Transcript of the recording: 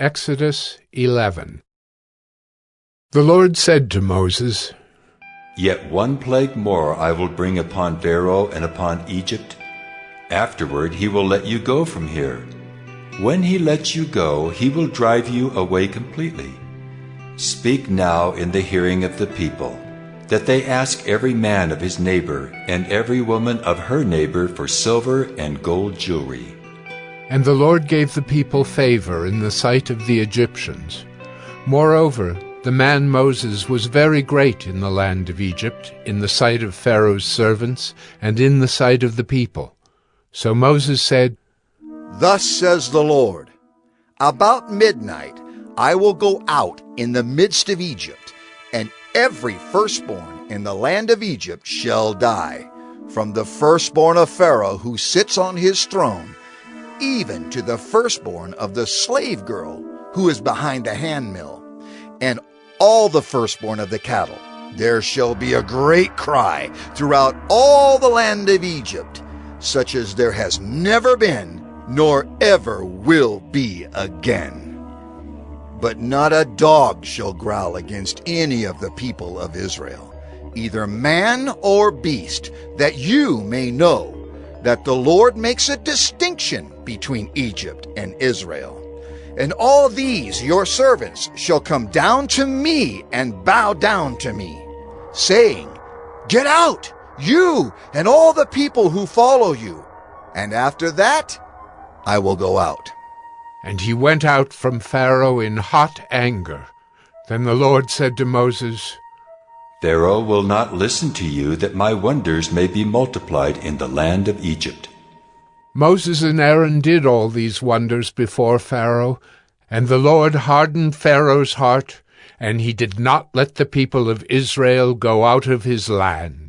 Exodus 11 The Lord said to Moses, Yet one plague more I will bring upon Pharaoh and upon Egypt. Afterward he will let you go from here. When he lets you go, he will drive you away completely. Speak now in the hearing of the people, that they ask every man of his neighbor and every woman of her neighbor for silver and gold jewelry. And the Lord gave the people favor in the sight of the Egyptians. Moreover, the man Moses was very great in the land of Egypt, in the sight of Pharaoh's servants, and in the sight of the people. So Moses said, Thus says the Lord, About midnight I will go out in the midst of Egypt, and every firstborn in the land of Egypt shall die, from the firstborn of Pharaoh who sits on his throne, even to the firstborn of the slave girl who is behind the handmill, and all the firstborn of the cattle. There shall be a great cry throughout all the land of Egypt, such as there has never been, nor ever will be again. But not a dog shall growl against any of the people of Israel, either man or beast, that you may know that the Lord makes a distinction between Egypt and Israel. And all these your servants shall come down to me and bow down to me, saying, Get out, you and all the people who follow you. And after that, I will go out. And he went out from Pharaoh in hot anger. Then the Lord said to Moses, Pharaoh will not listen to you that my wonders may be multiplied in the land of Egypt. Moses and Aaron did all these wonders before Pharaoh, and the Lord hardened Pharaoh's heart, and he did not let the people of Israel go out of his land.